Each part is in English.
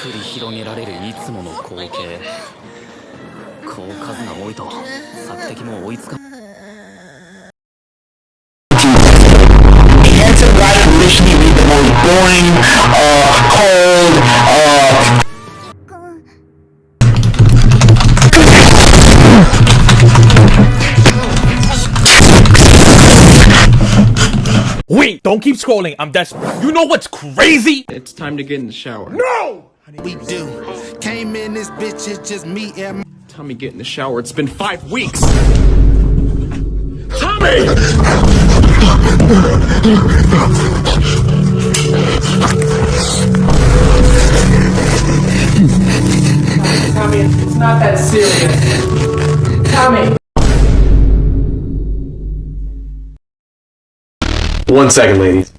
繰り広げられるいつもの光景。こう数が多いと索敵も追いつか The don't keep scrolling. I'm desperate. You know what's crazy? It's time to get in the shower. No! we do. Came in this bitch, it's just me and Tell me get in the shower. It's been five weeks. Tommy! Tommy, it's not that serious. Tommy. One second, ladies.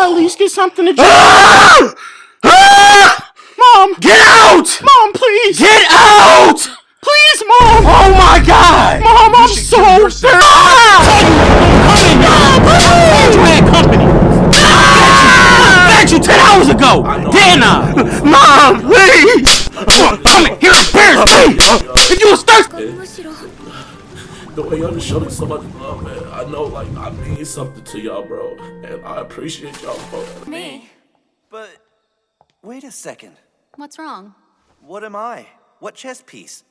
at least get something to drink. Ah! Ah! Mom! Get out! Mom, please! Get out! Please, Mom! Oh my god! Mom, I'm so thirsty! company! Fed you 10 hours ago! Didn't I? Mom, please! Come here, here, here, please! If you was thirsty! the way y'all just showed me so much love, man. I know, like, I mean something to y'all, bro. And I appreciate y'all for. Me? But wait a second. What's wrong? What am I? What chess piece?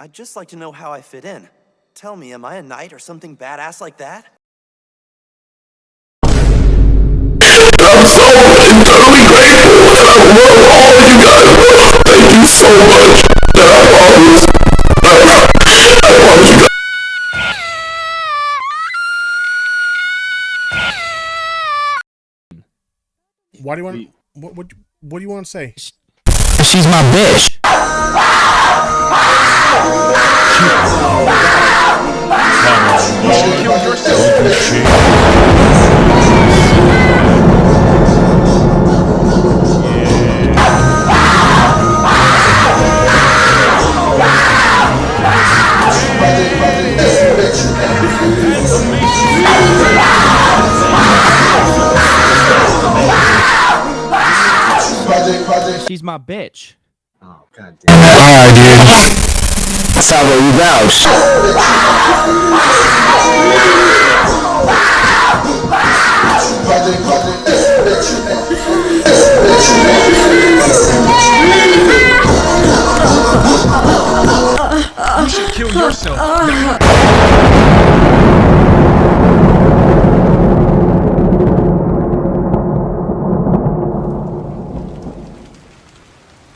I'd just like to know how I fit in. Tell me, am I a knight or something badass like that? I'm so eternally grateful and I love all of you guys. Thank you so much. Why do you want? What what what do you want to say? She's my bitch. She's my bitch. Oh, god damn Alright, dude. Salvo, you vouch. You should kill yourself. Uh, uh, uh.